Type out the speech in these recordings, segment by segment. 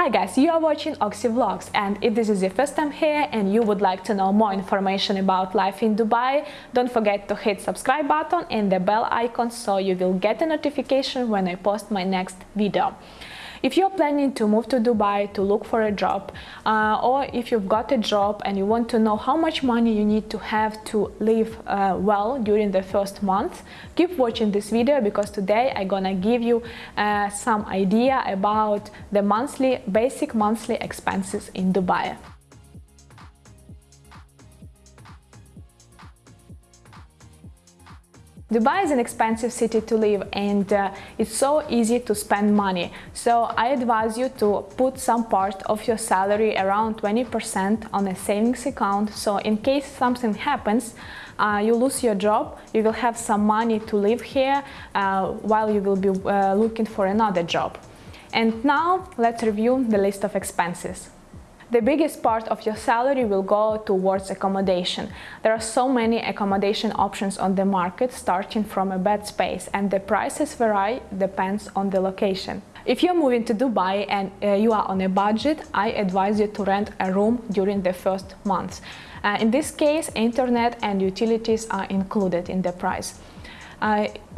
Hi guys, you are watching Oxy Vlogs and if this is your first time here and you would like to know more information about life in Dubai, don't forget to hit subscribe button and the bell icon so you will get a notification when I post my next video. If you're planning to move to Dubai to look for a job, uh, or if you've got a job and you want to know how much money you need to have to live uh, well during the first month, keep watching this video because today I'm gonna give you uh, some idea about the monthly, basic monthly expenses in Dubai. Dubai is an expensive city to live and uh, it's so easy to spend money. So I advise you to put some part of your salary around 20% on a savings account. So in case something happens, uh, you lose your job, you will have some money to live here uh, while you will be uh, looking for another job. And now let's review the list of expenses the biggest part of your salary will go towards accommodation. There are so many accommodation options on the market starting from a bed space and the prices vary depends on the location. If you're moving to Dubai and uh, you are on a budget, I advise you to rent a room during the first month. Uh, in this case, internet and utilities are included in the price.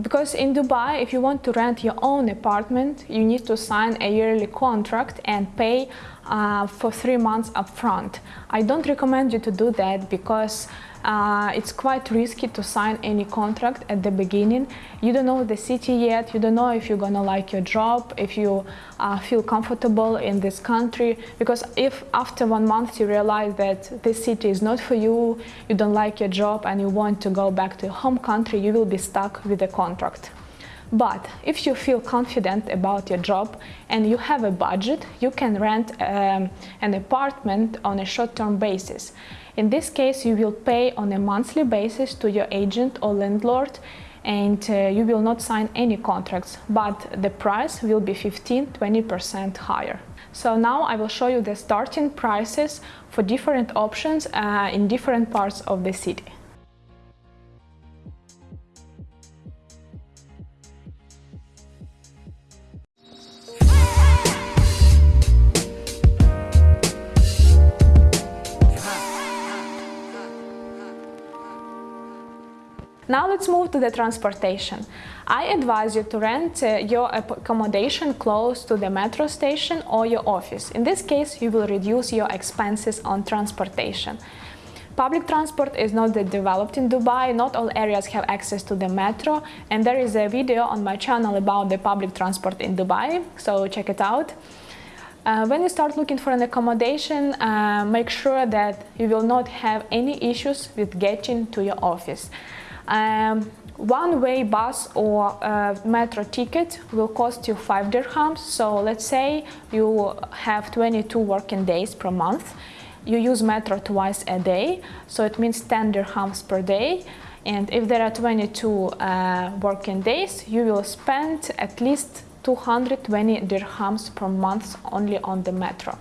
Because in Dubai, if you want to rent your own apartment, you need to sign a yearly contract and pay uh, for three months upfront. I don't recommend you to do that because uh, it's quite risky to sign any contract at the beginning. You don't know the city yet, you don't know if you're gonna like your job, if you uh, feel comfortable in this country, because if after one month you realize that this city is not for you, you don't like your job and you want to go back to your home country, you will be stuck with the contract. But if you feel confident about your job and you have a budget, you can rent um, an apartment on a short-term basis. In this case, you will pay on a monthly basis to your agent or landlord and uh, you will not sign any contracts, but the price will be 15-20% higher. So now I will show you the starting prices for different options uh, in different parts of the city. Now let's move to the transportation. I advise you to rent uh, your accommodation close to the metro station or your office. In this case, you will reduce your expenses on transportation. Public transport is not that developed in Dubai, not all areas have access to the metro and there is a video on my channel about the public transport in Dubai, so check it out. Uh, when you start looking for an accommodation, uh, make sure that you will not have any issues with getting to your office. Um, one-way bus or uh, metro ticket will cost you 5 dirhams. So let's say you have 22 working days per month. You use metro twice a day, so it means 10 dirhams per day. And if there are 22 uh, working days, you will spend at least 220 dirhams per month only on the metro.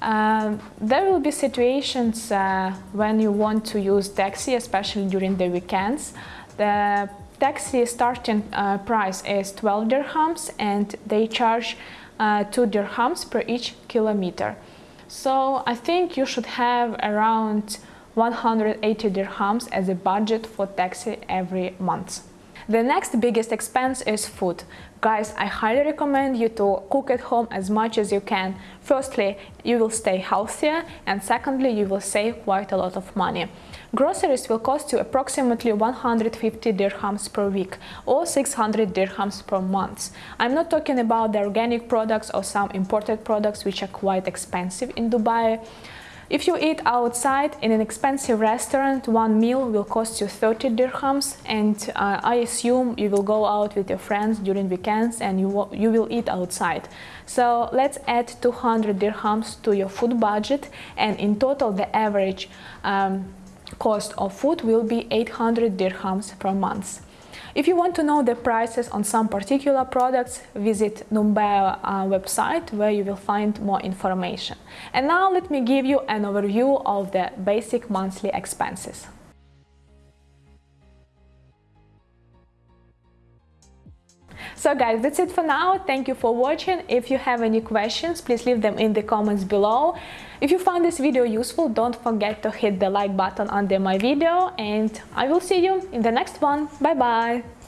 Uh, there will be situations uh, when you want to use taxi, especially during the weekends. The taxi starting uh, price is 12 dirhams and they charge uh, 2 dirhams per each kilometer. So I think you should have around 180 dirhams as a budget for taxi every month. The next biggest expense is food. Guys, I highly recommend you to cook at home as much as you can. Firstly, you will stay healthier and secondly, you will save quite a lot of money. Groceries will cost you approximately 150 dirhams per week or 600 dirhams per month. I'm not talking about the organic products or some imported products which are quite expensive in Dubai. If you eat outside in an expensive restaurant, one meal will cost you 30 dirhams and uh, I assume you will go out with your friends during weekends and you, you will eat outside. So let's add 200 dirhams to your food budget and in total the average um, cost of food will be 800 dirhams per month. If you want to know the prices on some particular products, visit Numbeo uh, website where you will find more information. And now let me give you an overview of the basic monthly expenses. So guys, that's it for now. Thank you for watching. If you have any questions, please leave them in the comments below. If you found this video useful, don't forget to hit the like button under my video and I will see you in the next one. Bye bye!